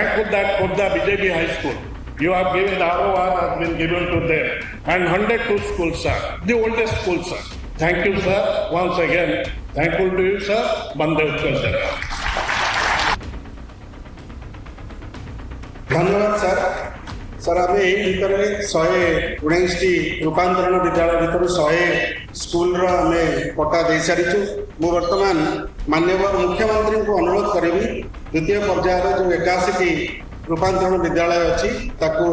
thankful that for the BJP High School, you have given the ROR has been given to them and 102 schools sir, the oldest schools sir. Thank you, sir, once again. Thankful to you, sir. bande Bandev sir. धन्यवाद sir. Sir ଆମେ ଏହି ଭିତରେ ଶହେ ଉଣେଇଶଟି ରୂପାନ୍ତରଣ ବିଦ୍ୟାଳୟ ଭିତରୁ ଶହେ ସ୍କୁଲର ଆମେ ପଟା ଦେଇସାରିଛୁ ମୁଁ ବର୍ତ୍ତମାନ ମାନ୍ୟବର ମୁଖ୍ୟମନ୍ତ୍ରୀଙ୍କୁ ଅନୁରୋଧ କରିବି ଦ୍ୱିତୀୟ ପର୍ଯ୍ୟାୟର ଯେଉଁ ଏକାଅଶୀଟି ରୂପାନ୍ତରଣ ବିଦ୍ୟାଳୟ ଅଛି ତାକୁ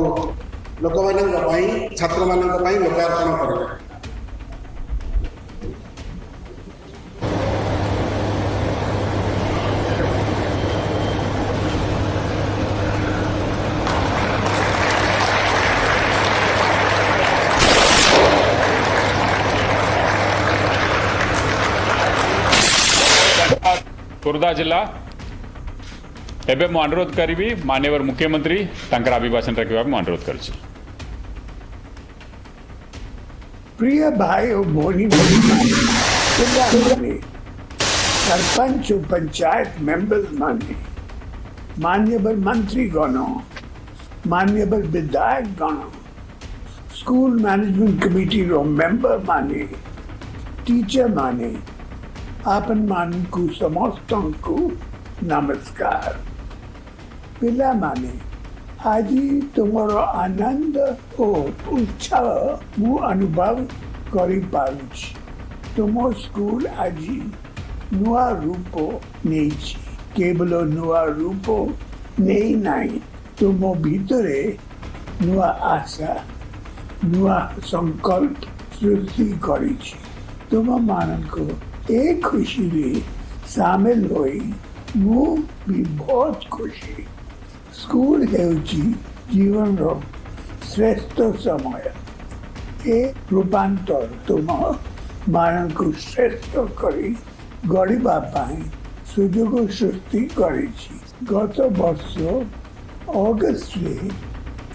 ଲୋକମାନଙ୍କ ପାଇଁ ଛାତ୍ରମାନଙ୍କ ପାଇଁ ଲୋକାର୍ପଣ କରିବେ खोर्धा जिला एवं હું અનુરોધ કરીબી માન્યવર મુખ્યમંત્રી તાંકર અભિભાષણ રખવા હું અનુરોધ કરું છું પ્રિય सरपंच पंचायत मेंबर्स माने मान्यवर मंत्री गणों मान्यवर विधायक गणों स्कूल मैनेजमेंट कमेटी रो मेंबर माने टीचर माने आपन मान को समस्त को नमस्कार पिला माने आज तुम आनंद और उत्साह मु अनुभव कर तुम स्कूल आज नुआ रूप नहीं केवल नुआ रूप नहीं ना तुम भितरे नुआ आशा नुआ संकल्प सृष्टि कर तुम को ଏ ଖୁସିରେ ସାମିଲ ହୋଇ ମୁଁ ବି ବହୁତ ଖୁସି ਖੁਸ਼ੀ ହେଉଛି ଜୀବନର ଶ୍ରେଷ୍ଠ ସମୟ ଏ ରୂପାନ୍ତର ତୁମମାନଙ୍କୁ ଶ୍ରେଷ୍ଠ କରି ଗଢ଼ିବା ପାଇଁ ସୁଯୋଗ ସୃଷ୍ଟି କରିଛି ଗତ ବର୍ଷ ଅଗଷ୍ଟରେ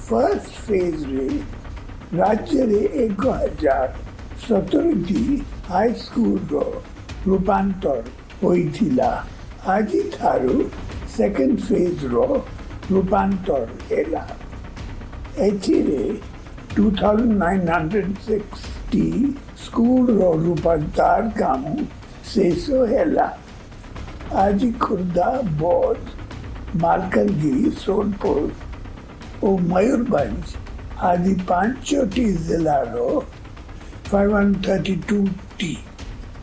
ଫାର୍ଷ୍ଟ ଫେଜ୍ରେ ରାଜ୍ୟରେ ଏକ ହଜାର ସତୁରୀଟି ହାଇସ୍କୁଲର રૂપાંતર હોઈથીલા આજી થારું સેકેન્ડ ફેଜ୍ର રૂપાંતર ହେଲା ଏଥିରେ two thousand nine hundred sixty ସ୍କୁଲର ରୂପାନ୍ତର କାମ ଶେଷ ହେଲା ଆଜି ଖୋର୍ଦ୍ଧା ବୌଦ୍ଧ ମାଲକାନଗିରି ସୋନପୁର ଓ ମୟୂରଭଞ୍ଜ ଆଦି ପାଞ୍ଚଟି ଜିଲ୍ଲାର ଫାଇଭ୍ ହଣ୍ଡ୍ରେଡ଼ ଥର୍ଟି ଟୁଟି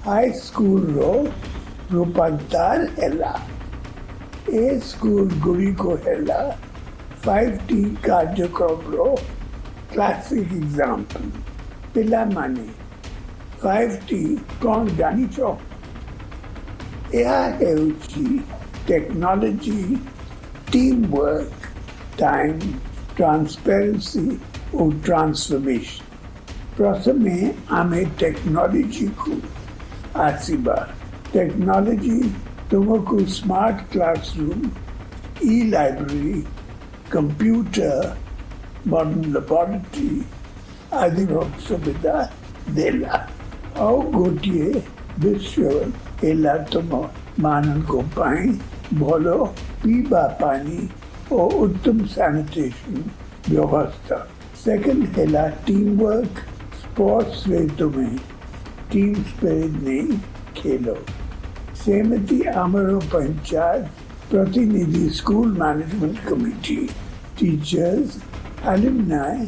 హై స్కూల్లో రూపాంతర్ ఎలా ఏ స్కూల్ గుడికో ఎలా ఫైవ్ టీ కార్యక్రమంలో క్లాసిక్ ఎగ్జాంపుల్ పిల్లମାନେ ఫైవ్ టీ କ'ଣ ଜାଣିଛ ଏହା ହେଉଛି technology team work time transparency ଓ ଟ୍ରାନ୍ସଫର୍ମେସନ୍ ପ୍ରଥମେ ଆମେ ଟେକ୍ନୋଲୋଜିକୁ आठवीं बार टेक्नोलॉजी लोगों smart classroom e library computer modern laboratory आदि सुविधा देला और गोटिए विश्व एला तुम तो मानन को पाई भलो पीबा पानी और उत्तम सैनिटेशन व्यवस्था सेकंड है टीम वर्क स्पोर्ट्स वे तुम्हें टीम स्पिरिट नहीं खेलो सहमति आमरों पंचायत प्रतिनिधि school management committee teachers alumni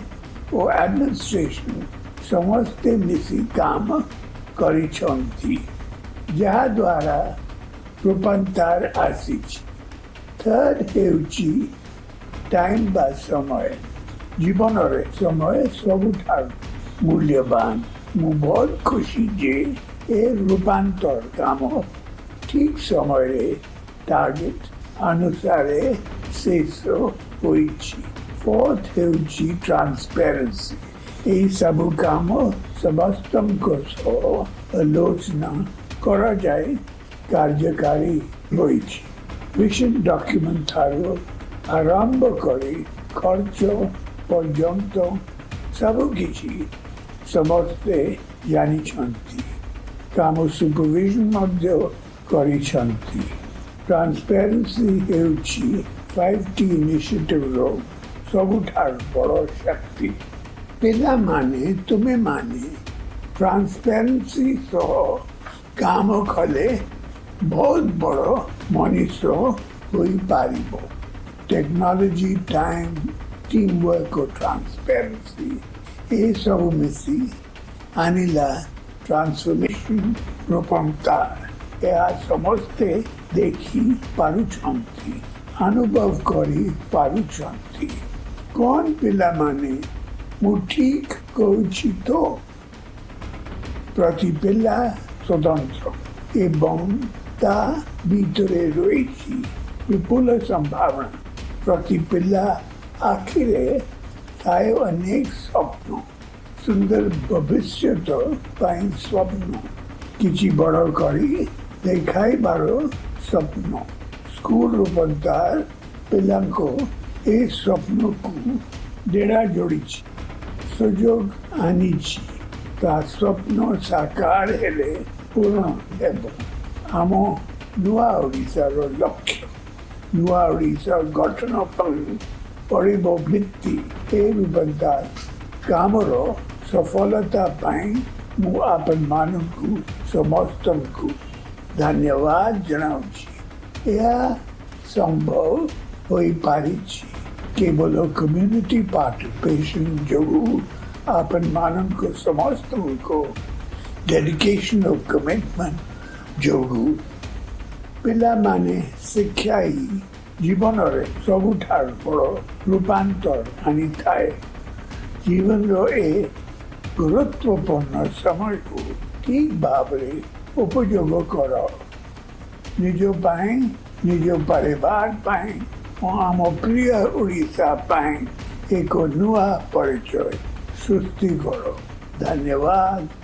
और एडमिनिस्ट्रेशन समझते मिसी काम करी जहाँ द्वारा रूपांतर आसीच थर्ड है टाइम बा समय जीवन समय सबुठार मूल्यवान बहुत खुशी जे ए रूपांतर काम ठीक समय टार्गेट अनुसार शेष होई फोर्थ है ट्रांसपेरेंसी ये सब काम समस्त आलोचना कर जाए कार्यकारी होई मिशन डॉक्यूमेंट थारो आरंभ करे खर्च पर्यंत सब किसी ସମସ୍ତେ ଜାଣିଛନ୍ତି କାମ ସୁପରଭିଜନ ମଧ୍ୟ କରିଛନ୍ତି ଟ୍ରାନ୍ସପାରେନ୍ସି ହେଉଛି ଫାଇଭ୍ ଟି ଇନିସିଏଟିଭ୍ର ସବୁଠାରୁ ବଡ଼ ଶକ୍ତି ପିଲାମାନେ ତୁମେମାନେ ଟ୍ରାନ୍ସପାରେନ୍ସି ସହ କାମ କଲେ ବହୁତ ବଡ଼ ମଣିଷ ହୋଇପାରିବ technology time teamwork O transparency pace of Messi, Anila transformation রূপান্তর ଏହା ସମସ୍ତେ ଦେଖି ପାରୁଛନ୍ତି ଅନୁଭବ କରି ପାରୁଛନ୍ତି କ'ଣ ପିଲାମାନେ ମୁଁ ଠିକ୍ କହୁଛି ତ ପ୍ରତି ପିଲା ସ୍ୱତନ୍ତ୍ର ଏବଂ ତା ଭିତରେ ରହିଛି ବିପୁଳ ସମ୍ଭାବନା ପ୍ରତି ପିଲା ଆଖିରେ थायो स्वप्न सुंदर भविष्य तो स्वप्न किसी बड़ करी स्वप्न स्कूल रूपंतर पिला को स्वप्न को डेरा जोड़ी सुजोग आनी स्वप्न साकार हेले पूर्ण आम नुआ ओडार लक्ष्य नुआ ओडार गठन पड़ब भित्ति बंगाल काम सफलता आपन मान समस्त को धन्यवाद जनावी यह संभव हो पारी केवल कम्युनिटी पार्टिसिपेशन जो आपन मान समस्त को डेडिकेशन और कमिटमेंट जो पिला माने शिक्षा ही ଜୀବନରେ ସବୁଠାରୁ ବଡ଼ ରୂପାନ୍ତର ଆଣିଥାଏ ଜୀବନର ଏ ଗୁରୁତ୍ୱପୂର୍ଣ୍ଣ ସମୟକୁ ଠିକ୍ ଭାବରେ ଉପଯୋଗ କର ନିଜ ପାଇଁ ନିଜ ପରିବାର ପାଇଁ ଓ ଆମ ପ୍ରିୟ ଓଡ଼ିଶା ପାଇଁ ଏକ ନୂଆ ପରିଚୟ ସୃଷ୍ଟି କର ଧନ୍ୟବାଦ